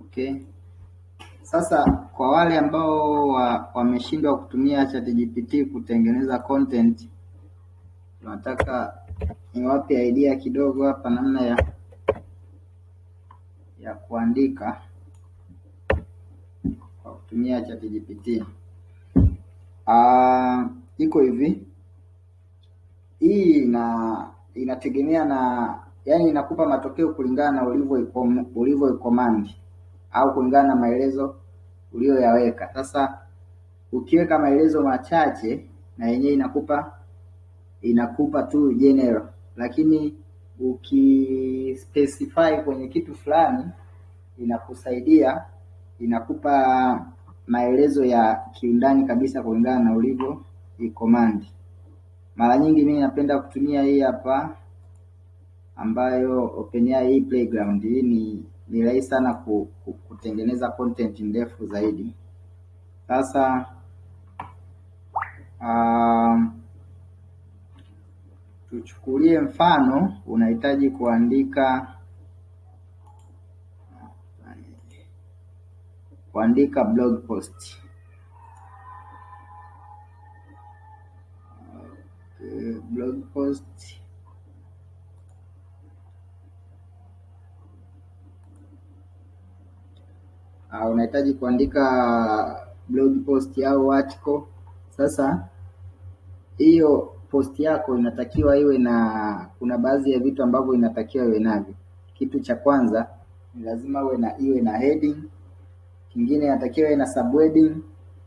Okay. Sasa kwa wale ambao wameshindwa kutumia ChatGPT kutengeneza content, tunataka niwape idea kidogo hapa namna ya ya kuandika kwa kutumia ChatGPT. Uh, iko hivi, hii ina inategemea na yani, inakupa matokeo kulingana na ulivyo command au kulingana na maelezo uliyoyaweka. Sasa ukiweka maelezo machache na yenyewe inakupa inakupa tu general, lakini ukispecify kwenye kitu fulani inakusaidia inakupa maelezo ya kiundani kabisa kulingana na ulivyo command. Mara nyingi mimi napenda kutumia hii hapa ambayo OpenAI Playground. Hii ni ni rahisi sana ku, ku, kutengeneza content ndefu zaidi. Sasa uh, tuchukulie mfano unahitaji kuandika kuandika blog post. Okay, blog post unahitaji kuandika blog post au article. Sasa hiyo post yako inatakiwa iwe na, kuna baadhi ya vitu ambavyo inatakiwa iwe navyo. Kitu cha kwanza ni lazima iwe na iwe na heading, kingine inatakiwa iwe na subheading,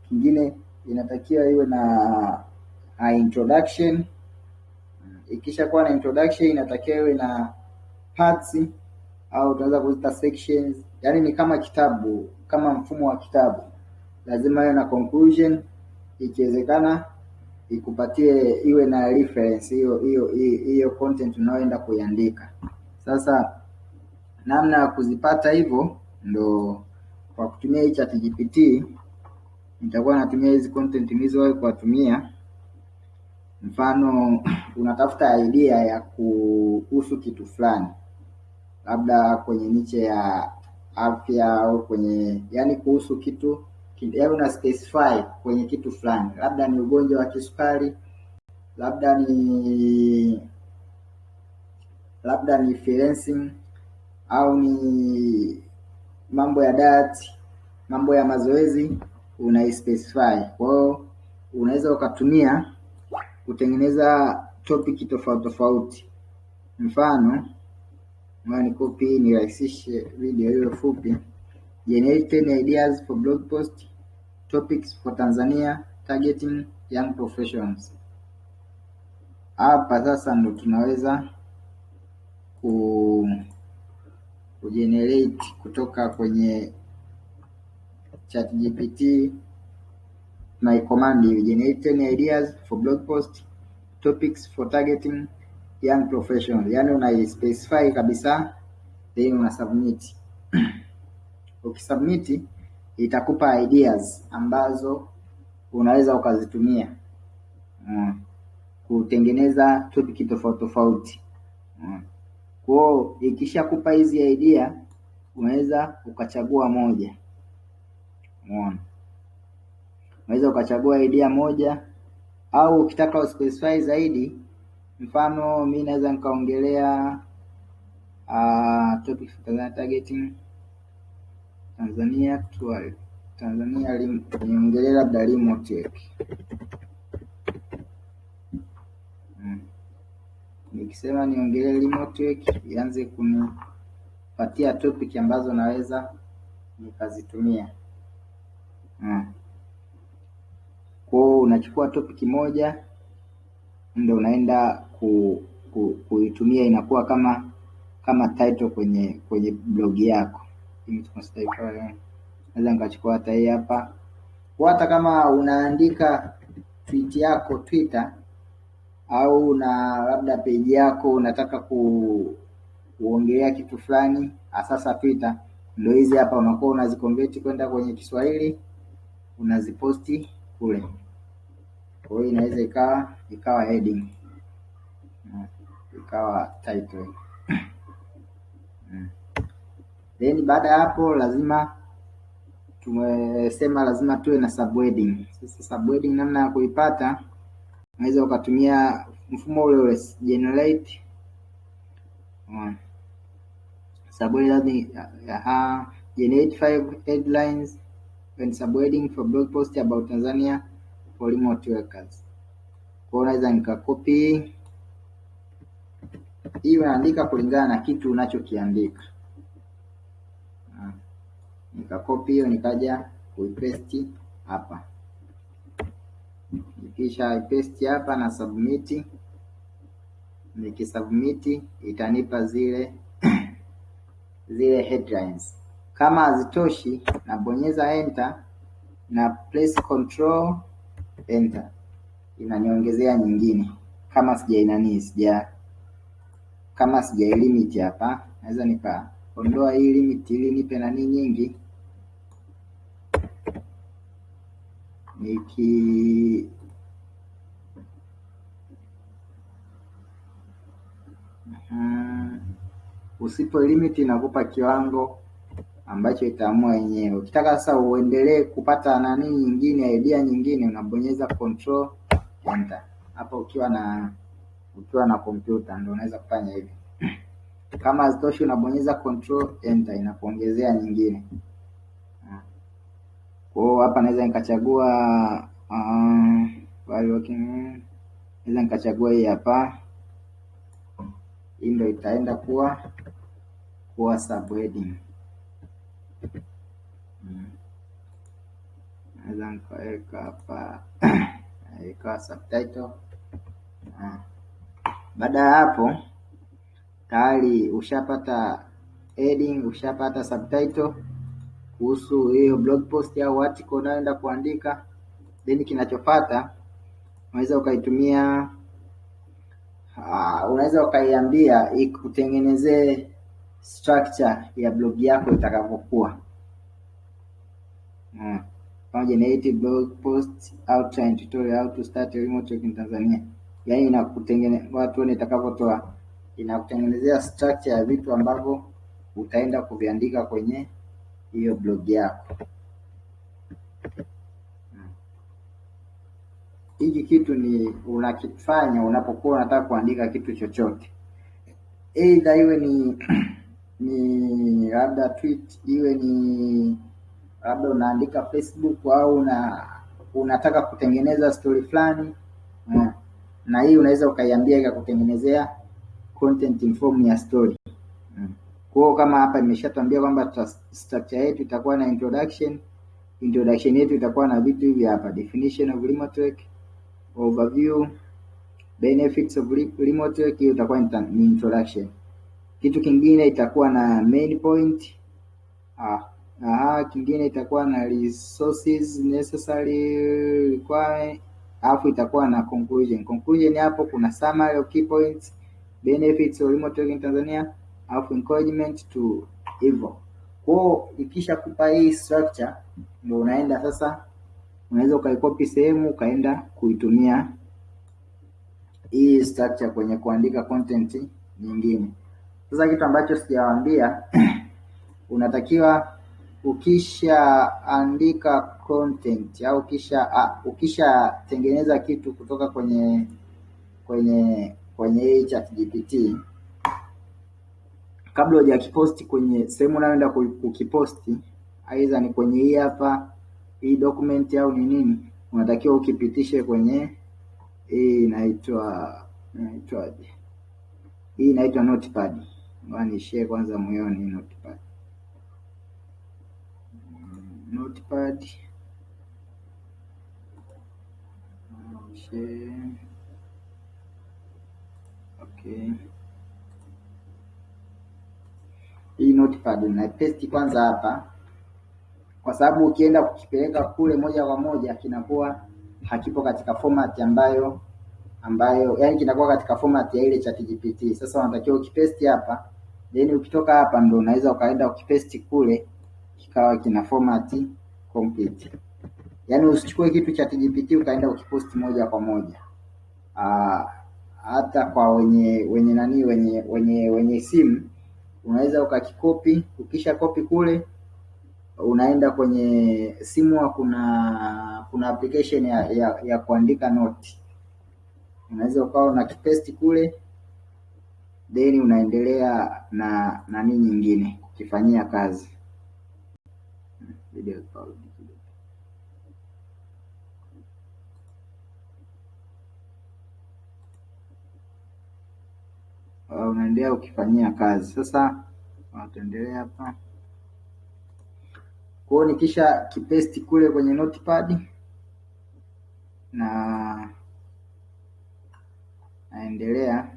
kingine inatakiwa iwe na a introduction. Ikisha kuwa na introduction, inatakiwa iwe na parts au tunaweza kuita sections, yaani ni kama kitabu, kama mfumo wa kitabu. Lazima iwe na conclusion, ikiwezekana ikupatie iwe na reference hiyo hiyo hiyo content unayoenda kuiandika. Sasa namna ya kuzipata hivyo ndo kwa kutumia hii ChatGPT. Nitakuwa natumia hizi content nilizowahi kuwatumia. Mfano, unatafuta idea ya kuhusu kitu fulani, labda kwenye niche ya afya au kwenye yani kuhusu kitu yaani una specify kwenye kitu fulani, labda ni ugonjwa wa kisukari, labda ni labda ni freelancing au ni mambo ya diet, mambo ya mazoezi, una specify. Kwa hiyo unaweza ukatumia kutengeneza topic tofauti tofauti. Mfano, ni copy nirahisishe video hiyo fupi. Generate 10 ideas for blog post topics for Tanzania targeting young professionals. Hapa sasa ndo tunaweza ku kugenerate kutoka kwenye ChatGPT my command generate 10 ideas for blog post topics for targeting young professional, yani una specify kabisa then una submit ukisubmit itakupa ideas ambazo unaweza ukazitumia mm, kutengeneza topic tofauti tofauti mm. Kwao ikishakupa hizi idea unaweza ukachagua moja mm. Unaweza ukachagua idea moja au ukitaka uspecify zaidi, mfano mi naweza nikaongelea uh, targeting Tanzania actual Tanzania niongelee labda remote hmm. Nikisema niongelee remote ianze kunipatia topic ambazo naweza nikazitumia hmm. Kwao unachukua topic moja ndio unaenda ku, ku, kuitumia inakuwa kama kama title kwenye kwenye blog yako. Naweza nikachukua hata hii hapa, hata kama unaandika tweet yako Twitter au na labda page yako unataka ku kuongelea kitu fulani asasa Twitter, ndio hizi hapa unakuwa unaziconvert kwenda kwenye Kiswahili unaziposti kule. Kwa hiyo inaweza ikawa ikawa heading ikawa title Then baada ya hapo lazima tumesema lazima tuwe na subheading. Sasa subheading namna ya kuipata unaweza ukatumia mfumo ule ule generate subheading uh, generate five headlines and subheading for blog post about Tanzania for remote workers. Kwa hiyo naweza nikakopi hii, unaandika kulingana na kitu unachokiandika. Uh, nikakopi hiyo nikaja kuipaste hapa nikisha paste hapa na submit. Nikisubmit itanipa zile zile headlines. Kama hazitoshi, nabonyeza enter na press control enter, inaniongezea nyingine. Kama sijainani sija kama sijailimit hapa, naweza nikaondoa hii limit ili nipe nani nyingi niki Usipo limit inakupa kiwango ambacho itaamua yenyewe. Ukitaka sasa uendelee kupata nani nyingine, idea nyingine, unabonyeza control enter. Hapa ukiwa na ukiwa na kompyuta ndio unaweza kufanya hivi. Kama hazitoshi unabonyeza control enter, inakuongezea nyingine. Kwa hiyo hapa naweza nikachagua uh, naweza nikachagua hii hapa hii ndio itaenda kuwa kuwa subheading. Naweza nikaweka hapa ikawa subtitle. Baada ya hapo tayari ushapata heading, ushapata subtitle kuhusu hiyo blog post au article unayoenda kuandika, then kinachofuata unaweza ukaitumia Uh, unaweza ukaiambia ikutengenezee structure ya blog yako itakavyokuwa. Kama generate blog post outline tutorial how to start a remote work in Tanzania. Yaani inakutengenezea watu nitakapotoa itakavyotoa, inakutengenezea structure ya vitu ambavyo utaenda kuviandika kwenye hiyo blog yako. Hiki kitu ni unakifanya unapokuwa unataka kuandika kitu chochote, aidha iwe ni ni labda tweet, iwe ni labda unaandika Facebook au una unataka kutengeneza story fulani mm. Na hii unaweza ukaiambia ikakutengenezea content in form ya story mm. Hiyo kama hapa nimeshatuambia kwamba structure yetu itakuwa na introduction. Introduction yetu itakuwa na vitu hivi hapa, definition of remote work overview, benefits of remote work. Hiyo itakuwa ni introduction. Kitu kingine itakuwa na main point. Ah, aha, kingine itakuwa na resources necessary requirement, alafu itakuwa na conclusion. Conclusion hapo kuna summary of key points, benefits of remote working Tanzania, alafu encouragement to hivyo. Kwa ikisha kupa hii structure, ndio unaenda sasa unaweza ukaikopi sehemu ukaenda kuitumia hii structure kwenye kuandika content nyingine. Sasa kitu ambacho sijawaambia unatakiwa ukishaandika content au ukisha ukishatengeneza kitu kutoka kwenye kwenye kwenye hii ChatGPT, kabla hujakiposti kwenye sehemu unayoenda kukiposti, aidha ni kwenye hii hapa hii document au ni nini, unatakiwa ukipitishe kwenye hii inaitwa inaitwaje? Hii inaitwa notepad. Ngoja nishare kwanza moyoni notepad. Notepad share. Okay, hii notepad unaipesti kwanza hapa kwa sababu ukienda kukipeleka kule moja kwa moja kinakuwa hakipo katika format ambayo ambayo yani kinakuwa katika format ya ile ChatGPT. Sasa unatakiwa ukipaste hapa, then ukitoka hapa ndio unaweza ukaenda ukipaste kule kikawa kina format complete. Yaani usichukue kitu cha ChatGPT ukaenda ukiposti moja kwa moja. Aa, hata kwa wenye wenye nani wenye wenye wenye simu unaweza ukakikopi. Ukisha kopi kule, unaenda kwenye simu, kuna kuna application ya, ya, ya kuandika note, unaweza ukawa una kipesti kule, then unaendelea na nani nyingine kukifanyia kazi. Video call. Uh, unaendelea ukifanyia kazi. Sasa tuendelea hapa. Kwa hiyo nikisha kipesti kule kwenye notepad na naendelea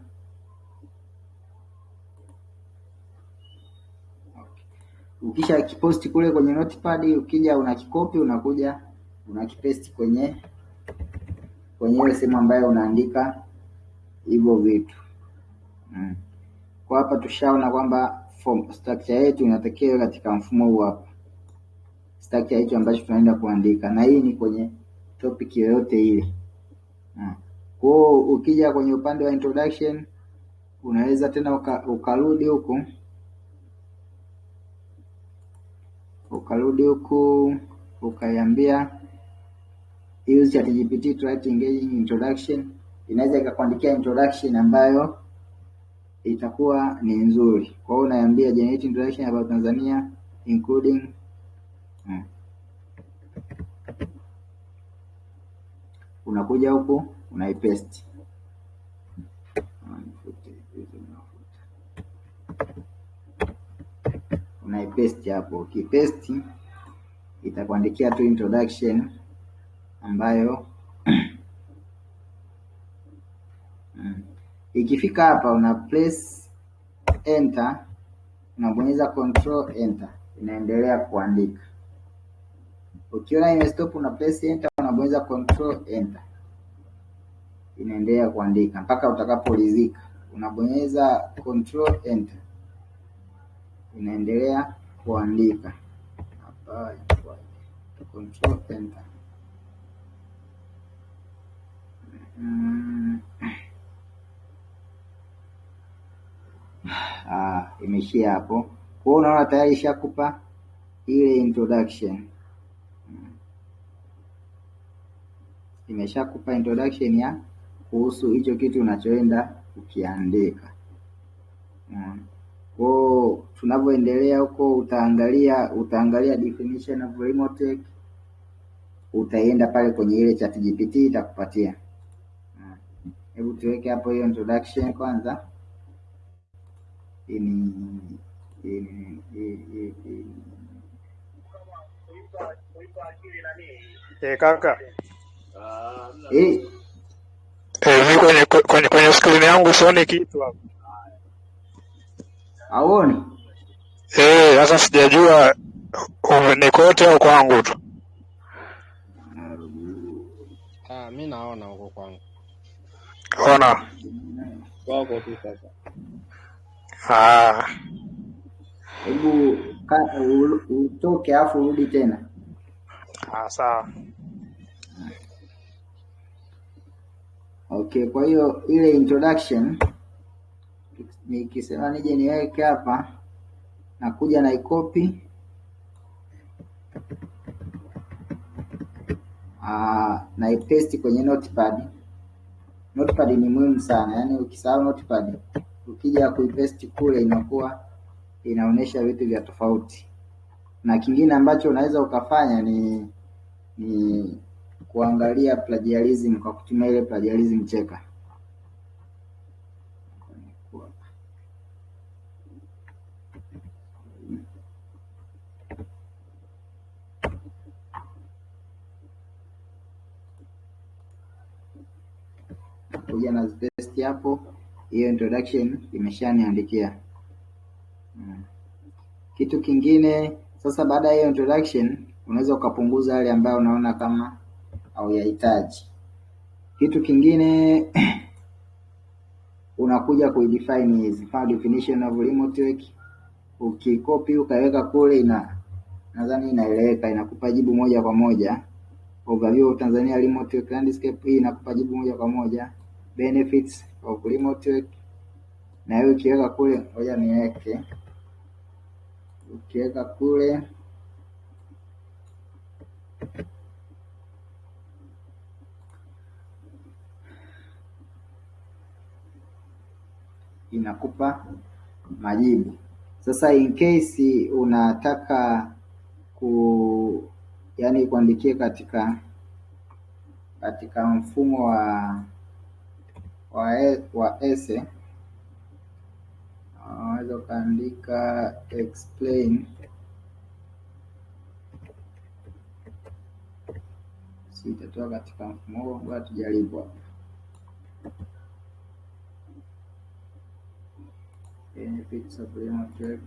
ukisha kiposti kule kwenye notepad, ukija unakikopi, unakuja unakipesti kwenye kwenye ile sehemu ambayo unaandika hivyo vitu. Mm. Kwa hapa tushaona kwamba form structure yetu inatakiwa katika mfumo huu hapa, structure hicho ambacho tunaenda kuandika, na hii ni kwenye topic yoyote ile. Mm. Kwa ukija kwenye upande wa introduction unaweza tena uka, ukarudi huku ukarudi huku ukaiambia use ChatGPT to write engaging introduction. Inaweza ikakuandikia introduction ambayo itakuwa ni nzuri. Kwa hiyo unaiambia generate introduction about Tanzania including hmm. Unakuja huku unaipaste unaipaste hapo. Ukipaste itakuandikia tu introduction ambayo mm. Ikifika hapa una press enter, unabonyeza control enter, inaendelea kuandika. Ukiona imestop, una press enter, unabonyeza control enter, inaendelea kuandika mpaka utakaporidhika. Unabonyeza control enter, inaendelea kuandika enter. Mm. Ah, imeishia hapo. Kwa unaona tayari ishakupa ile introduction mm. Imeshakupa introduction ya kuhusu hicho kitu unachoenda kukiandika mm. Kwa tunavyoendelea huko, utaangalia utaangalia definition of remote tech utaenda pale kwenye ile chat GPT itakupatia. Hebu tuweke hapo hiyo introduction kwanza. Ini Eh, kaka eh, eh, mi kwenye kwenye kwenye skrini yangu sioni kitu hapo. Auoni? Eh, sasa sijajua ni kote au kwangu tu. Ah, mi naona huko kwangu. Ona. Wako tu sasa. Ah, Hebu ka- u- utoke afu urudi tena. ah, sawa. Okay, kwa hiyo ile introduction nikisema nije niweke hapa, nakuja na ikopi na ipaste kwenye notepad. Notepad ni muhimu sana, yaani ukisahau notepad, ukija kuipaste kule inakuwa inaonyesha vitu vya tofauti. Na kingine ambacho unaweza ukafanya ni ni kuangalia plagiarism kwa kutumia ile plagiarism checker. Kuja na paste hapo, hiyo introduction imeshaniandikia. Mm. Kitu kingine sasa, baada ya hiyo introduction, unaweza ukapunguza yale ambayo unaona kama hauyahitaji. Kitu kingine unakuja kuidefine hizi, file definition of remote work, ukikopi ukaweka kule, ina nadhani inaeleweka, inakupa jibu moja kwa moja. Overview of Tanzania remote work landscape, hii inakupa jibu moja kwa moja. Benefits of remote work, na hiyo ukiweka kule, ngoja niweke. Ukiweka kule. Inakupa majibu. Sasa in case unataka ku yani kuandikia katika katika mfumo wa wa, wa ese unaweza ukaandika explain si itatoa katika mfumo huo, ngoja tujaribu hapa. Benefits of remote work.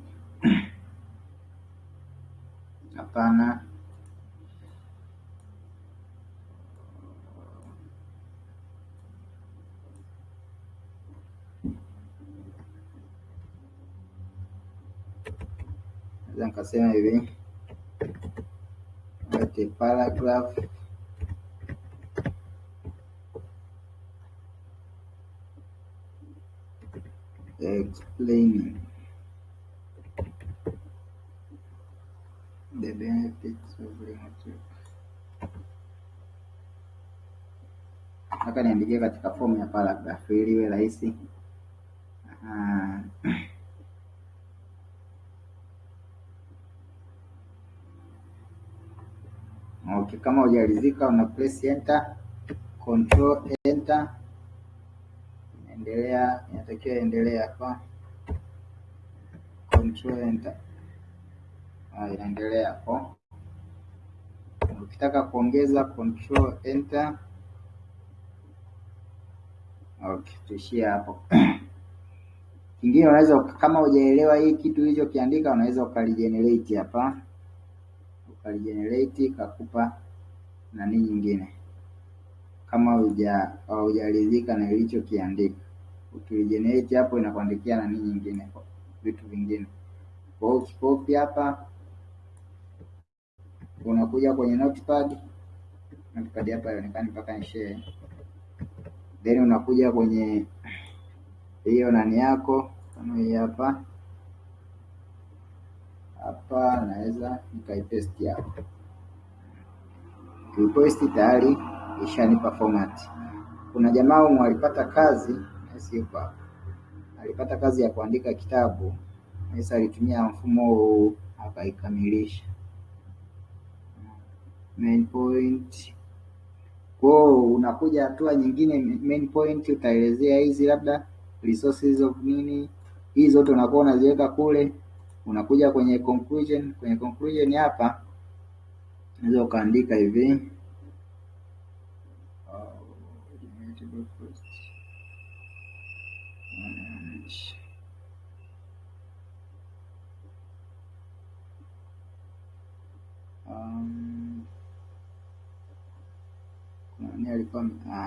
Hapana. Naweza nikasema hivi write a paragraph explaining the benefits of remote. Nataka niandikie katika fomu ya paragraph ili iwe rahisi. Ah, Okay, kama ujarizika una press enter, control enter, endelea inatakiwa endelea hapa, control enter, ah, inaendelea hapo. Ukitaka kuongeza control enter, okay, tuishie hapo. Kingine unaweza kama hujaelewa hii kitu ulichokiandika, unaweza ukaligenerate hapa ukaligenerate ikakupa nani nyingine. Kama haujaridhika na ilichokiandika ukijenereti hapo inakuandikia nani nyingine vitu vingine. Kwa hiyo ukikopi hapa unakuja kwenye notepad notepad hapa haionekani mpaka ni share then unakuja kwenye hiyo nani yako kama hii hapa hapa naweza nikaipaste hapo. Kuipaste tayari ishanipa format. Kuna jamaa wangu alipata kazi sipo hapa, alipata kazi ya kuandika kitabu. Sasa alitumia mfumo huu akaikamilisha main point. Kwa unakuja hatua nyingine, main point utaelezea hizi labda resources of nini, hizi zote unakuwa unaziweka kule unakuja kwenye conclusion. Kwenye conclusion hapa unaweza ukaandika hivi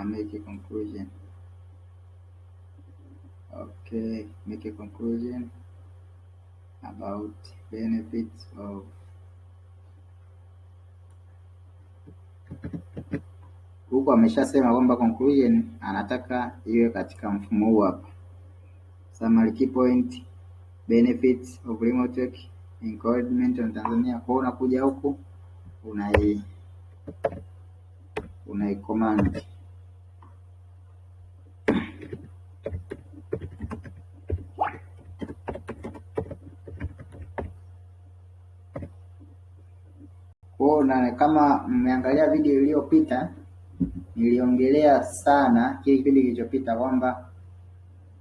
make a conclusion. Okay, make a conclusion about benefits of huku ameshasema kwamba conclusion anataka iwe katika mfumo huu hapa. Summary key point benefits of remote work encouragement on Tanzania. Kwa unakuja huku unai unai command Kwa na kama mmeangalia video iliyopita niliongelea sana kile kipindi kilichopita kwamba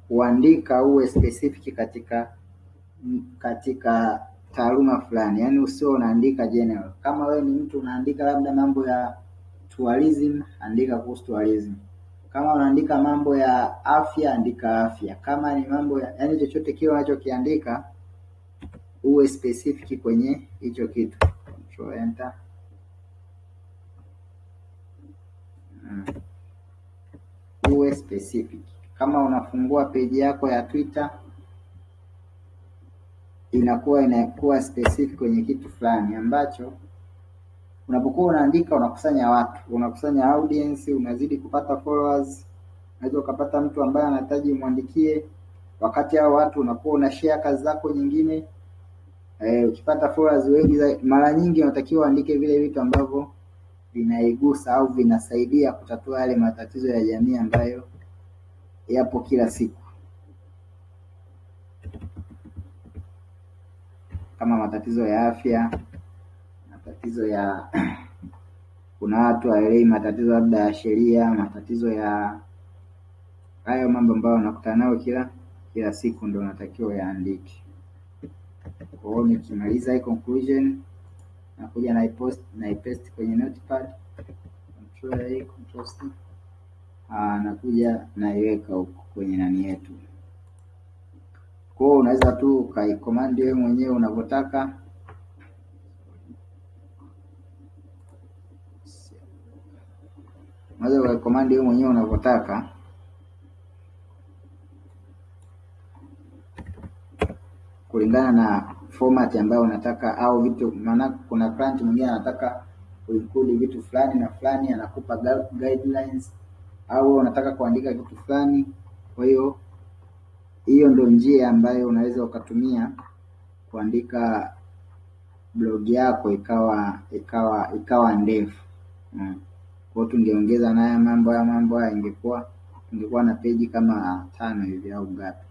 kuandika uwe specific katika katika taaluma fulani, yaani usio unaandika general. Kama wewe ni mtu unaandika labda mambo ya tourism, andika kuhusu tourism. Kama unaandika mambo ya afya, andika afya. Kama ni mambo ya yaani, chochote kile unachokiandika uwe specific kwenye hicho kitu. Control enter. Mm. Uwe specific. Kama unafungua peji yako ya Twitter inakuwa inakuwa specific kwenye kitu fulani ambacho unapokuwa unaandika unakusanya watu, unakusanya audience, unazidi kupata followers. Unaweza ukapata mtu ambaye anahitaji umwandikie, wakati hao watu unakuwa una share kazi zako nyingine, Eh, ukipata followers wengi mara nyingi unatakiwa uandike vile vitu ambavyo vinaigusa au vinasaidia kutatua yale matatizo ya jamii ambayo yapo kila siku, kama matatizo ya afya, matatizo ya kuna watu hawaelewi matatizo labda ya sheria, matatizo ya hayo mambo ambayo unakutana nayo kila kila siku, ndo unatakiwa yaandike. Kwa hiyo nikimaliza hii conclusion nakuja naipaste kwenye notepad control A, control C. Ah, nakuja naiweka huko kwenye nani yetu. Kwa hiyo unaweza tu ukaikomandi wewe mwenyewe unavyotaka. Unaweza ukaikomandi wewe mwenyewe unavyotaka kulingana na format ambayo unataka au vitu, maana kuna client mwingine anataka kuinclude vitu fulani na fulani, anakupa gu- guidelines au unataka kuandika kitu fulani. Kwa hiyo hiyo ndio njia ambayo unaweza ukatumia kuandika blog yako ikawa ikawa ikawa ndefu. hmm. Kwa hiyo tungeongeza naye mambo ya mambo haya ingekuwa ingekuwa na peji kama tano hivi au ngapi.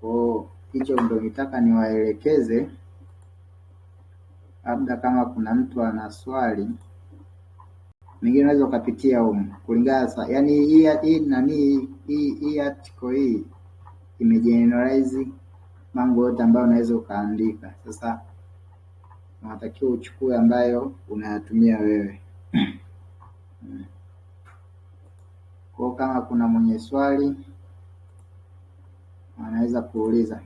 Kwa hiyo hicho ndio nitaka niwaelekeze, labda kama kuna mtu ana swali mengine unaweza ukapitia humu kulingana sa, yani hii hii nani hii hii article hii imegeneralize mambo yote ambayo unaweza ukaandika. Sasa unatakiwa uchukue ambayo unayatumia wewe. kwao Kwa kama kuna mwenye swali anaweza kuuliza.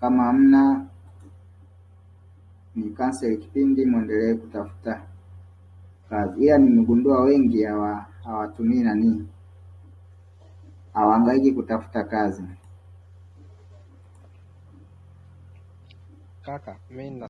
Kama hamna, ni cancel kipindi, muendelee kutafuta kazi. Ila nimegundua wengi hawa hawatumii nani, hawahangaiki kutafuta kazi. Kaka, mimi na